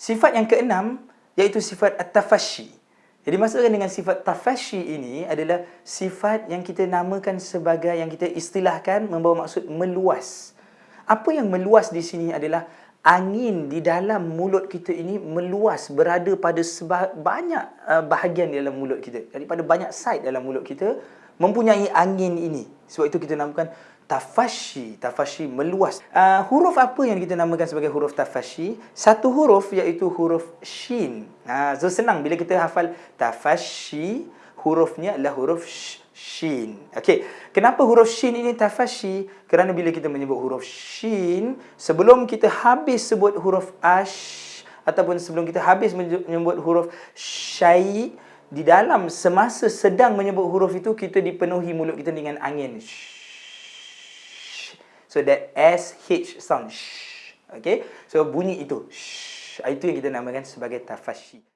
Sifat yang keenam iaitu sifat at-tafashi. Jadi maksudkan dengan sifat tafashi ini adalah sifat yang kita namakan sebagai yang kita istilahkan membawa maksud meluas. Apa yang meluas di sini adalah angin di dalam mulut kita ini meluas berada pada banyak uh, bahagian di dalam mulut kita. Daripada banyak side dalam mulut kita mempunyai angin ini. Sebab itu kita namakan tafashi, tafashi meluas. Uh, huruf apa yang kita namakan sebagai huruf tafashi? Satu huruf iaitu huruf shin. Ha, so senang bila kita hafal tafashi, hurufnya adalah huruf shin. Okey, kenapa huruf shin ini tafashi? Kerana bila kita menyebut huruf shin, sebelum kita habis sebut huruf ash ataupun sebelum kita habis menyebut huruf syai, di dalam semasa sedang menyebut huruf itu kita dipenuhi mulut kita dengan angin. Shh. So that SH sound. Shh. Okay. So bunyi itu. Shh. Itu yang kita namakan sebagai tafashi.